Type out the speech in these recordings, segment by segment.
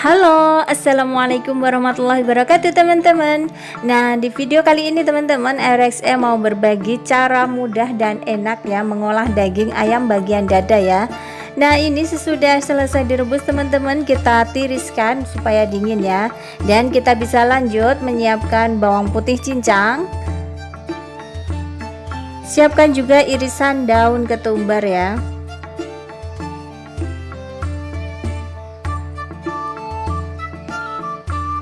Halo assalamualaikum warahmatullahi wabarakatuh teman-teman. Nah di video kali ini teman-teman RXE mau berbagi cara mudah dan enak ya mengolah daging ayam bagian dada ya. Nah ini sesudah selesai direbus teman-teman kita tiriskan supaya dingin ya. Dan kita bisa lanjut menyiapkan bawang putih cincang. Siapkan juga irisan daun ketumbar ya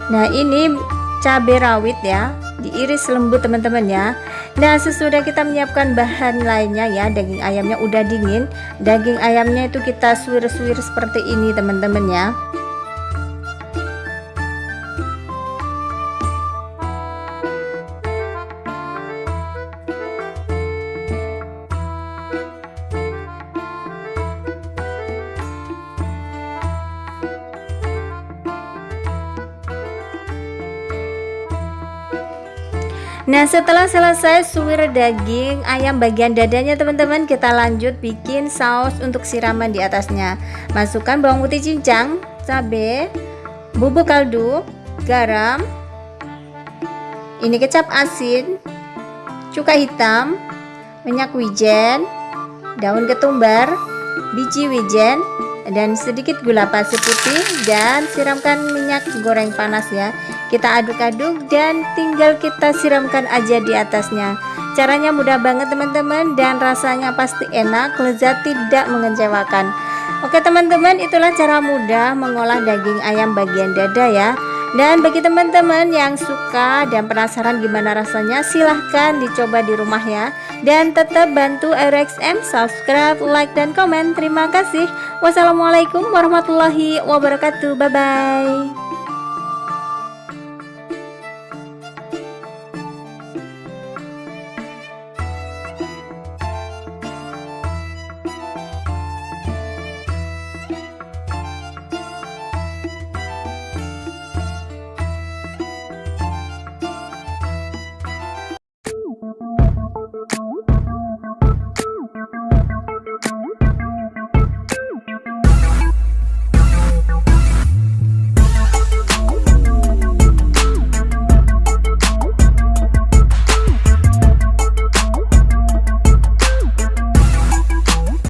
Nah ini cabai rawit ya. Diiris lembut teman-teman ya Nah sesudah kita menyiapkan bahan lainnya ya daging ayamnya udah dingin. Daging ayamnya itu kita suwir-suwir seperti ini teman-teman ya Nah setelah selesai suwir daging ayam bagian dadanya teman-teman kita lanjut bikin saus untuk siraman di atasnya. Masukkan bawang putih cincang cabai bubuk kaldu garam ini kecap asin cuka hitam minyak wijen daun ketumbar biji wijen dan sedikit gula pasir putih dan siramkan minyak goreng panas ya kita aduk-aduk dan tinggal kita siramkan aja di atasnya. Caranya mudah banget teman-teman dan rasanya pasti enak lezat tidak mengecewakan. Oke teman-teman itulah cara mudah mengolah daging ayam bagian dada ya. Dan bagi teman-teman yang suka dan penasaran gimana rasanya silahkan dicoba di rumah ya. Dan tetap bantu RXM subscribe like dan komen. Terima kasih. Wassalamualaikum warahmatullahi wabarakatuh. Bye bye